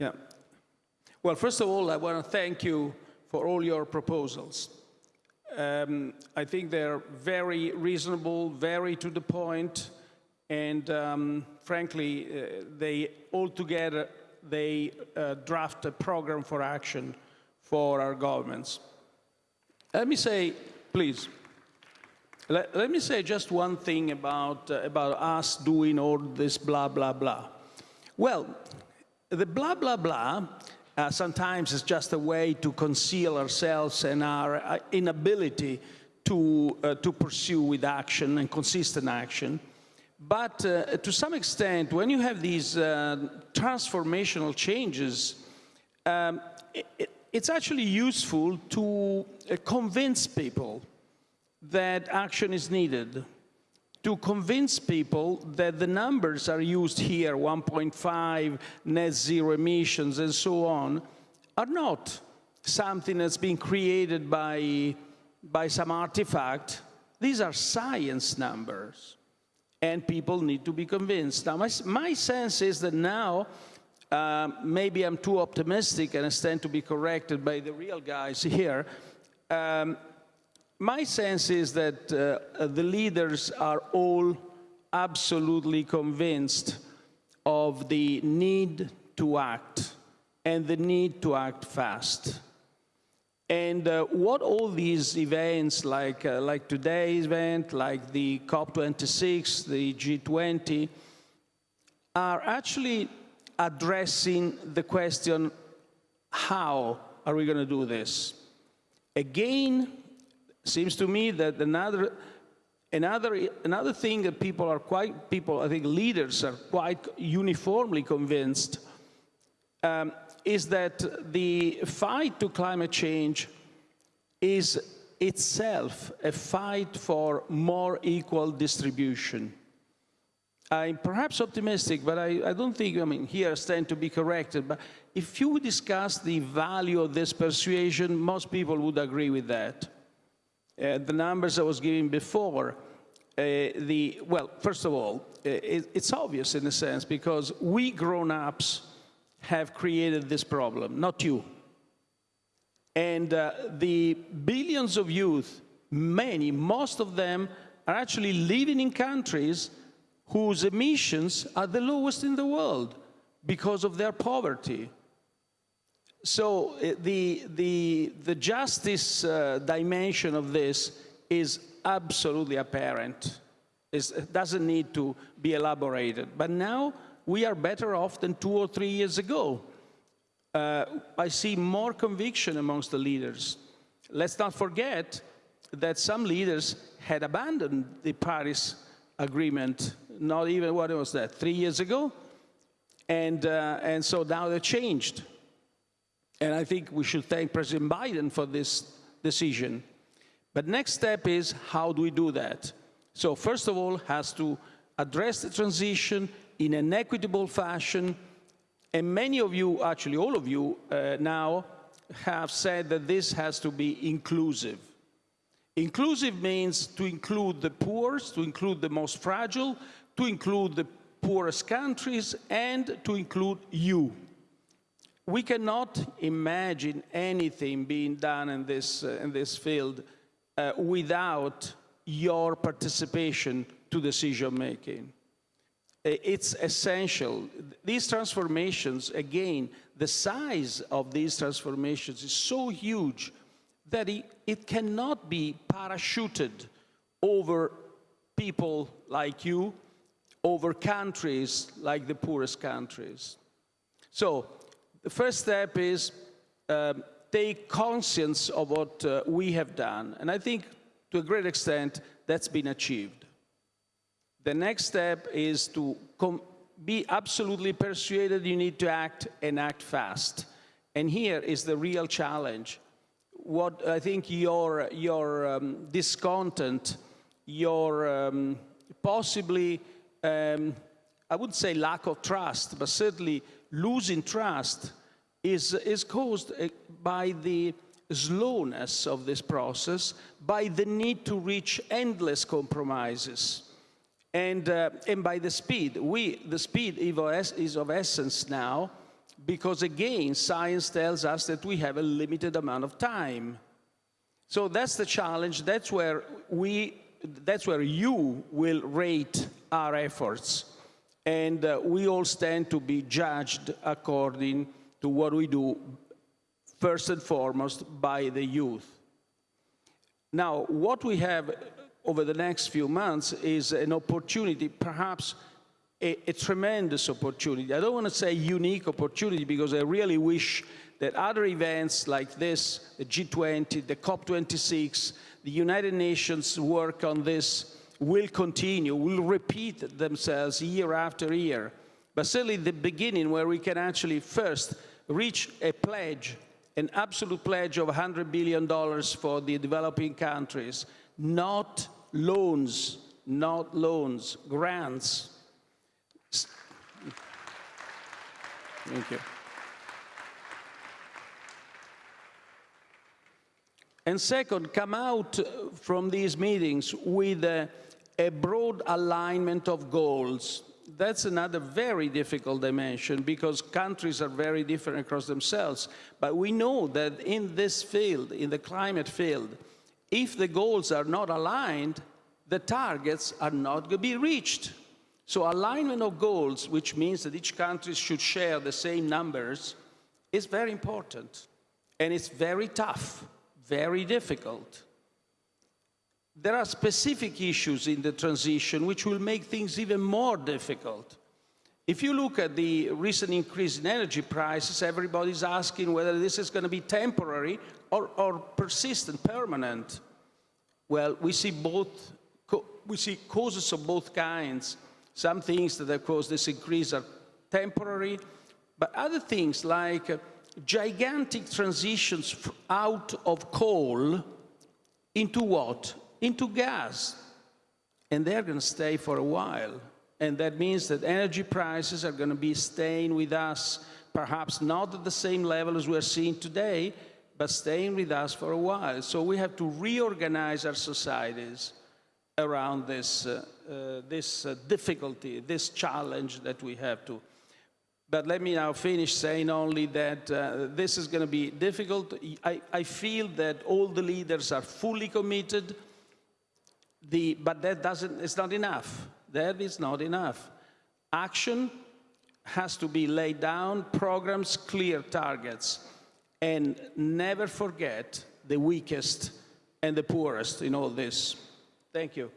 Yeah. Well, first of all, I want to thank you for all your proposals. Um, I think they're very reasonable, very to the point, and um, frankly, uh, they all together, they uh, draft a program for action for our governments. Let me say, please, let, let me say just one thing about, uh, about us doing all this blah, blah, blah. Well, the blah, blah, blah uh, sometimes is just a way to conceal ourselves and our uh, inability to, uh, to pursue with action and consistent action. But uh, to some extent, when you have these uh, transformational changes, um, it, it's actually useful to uh, convince people that action is needed to convince people that the numbers are used here, 1.5, net zero emissions, and so on, are not something that's been created by, by some artifact. These are science numbers, and people need to be convinced. Now, my, my sense is that now, uh, maybe I'm too optimistic and I stand to be corrected by the real guys here, um, my sense is that uh, the leaders are all absolutely convinced of the need to act and the need to act fast. And uh, what all these events, like, uh, like today's event, like the COP26, the G20, are actually addressing the question, how are we going to do this? Again, seems to me that another another another thing that people are quite people I think leaders are quite uniformly convinced um, is that the fight to climate change is itself a fight for more equal distribution. I'm perhaps optimistic, but I, I, don't think, I mean, here I stand to be corrected, but if you discuss the value of this persuasion, most people would agree with that. Uh, the numbers I was giving before, uh, the, well, first of all, uh, it, it's obvious in a sense because we grown-ups have created this problem, not you. And uh, the billions of youth, many, most of them are actually living in countries whose emissions are the lowest in the world because of their poverty. So uh, the, the, the justice uh, dimension of this is absolutely apparent. It's, it doesn't need to be elaborated. But now we are better off than two or three years ago. Uh, I see more conviction amongst the leaders. Let's not forget that some leaders had abandoned the Paris Agreement, not even, what was that, three years ago? And, uh, and so now they're changed. And I think we should thank President Biden for this decision. But next step is how do we do that? So first of all, has to address the transition in an equitable fashion. And many of you, actually all of you uh, now, have said that this has to be inclusive. Inclusive means to include the poorest, to include the most fragile, to include the poorest countries, and to include you we cannot imagine anything being done in this, uh, in this field uh, without your participation to decision making. It's essential. These transformations, again, the size of these transformations is so huge that it, it cannot be parachuted over people like you, over countries like the poorest countries. So the first step is um, take conscience of what uh, we have done. And I think to a great extent that's been achieved. The next step is to be absolutely persuaded you need to act and act fast. And here is the real challenge. What I think your, your um, discontent, your um, possibly, um, I wouldn't say lack of trust, but certainly losing trust is, is caused uh, by the slowness of this process, by the need to reach endless compromises, and, uh, and by the speed. We, the speed is of essence now, because again, science tells us that we have a limited amount of time. So that's the challenge. That's where we, that's where you will rate our efforts. And uh, we all stand to be judged according to what we do, first and foremost, by the youth. Now, what we have over the next few months is an opportunity, perhaps a, a, tremendous opportunity. I don't want to say unique opportunity because I really wish that other events like this, the G20, the COP26, the United Nations work on this will continue, will repeat themselves year after year. But certainly the beginning where we can actually first reach a pledge, an absolute pledge of $100 billion for the developing countries, not loans, not loans, grants. Thank you. And second, come out from these meetings with a broad alignment of goals. That's another very difficult dimension because countries are very different across themselves. But we know that in this field, in the climate field, if the goals are not aligned, the targets are not going to be reached. So alignment of goals, which means that each country should share the same numbers, is very important. And it's very tough, very difficult. There are specific issues in the transition which will make things even more difficult. If you look at the recent increase in energy prices, everybody's asking whether this is going to be temporary or, or persistent, permanent. Well, we see both, we see causes of both kinds. Some things that have caused this increase are temporary, but other things like uh, gigantic transitions out of coal into what? Into gas. And they're going to stay for a while. And that means that energy prices are going to be staying with us, perhaps not at the same level as we're seeing today, but staying with us for a while. So we have to reorganize our societies around this, uh, uh, this uh, difficulty, this challenge that we have to. But let me now finish saying only that uh, this is going to be difficult. I, I, feel that all the leaders are fully committed, the, but that doesn't, it's not enough. That is not enough. Action has to be laid down, programs, clear targets, and never forget the weakest and the poorest in all this. Thank you.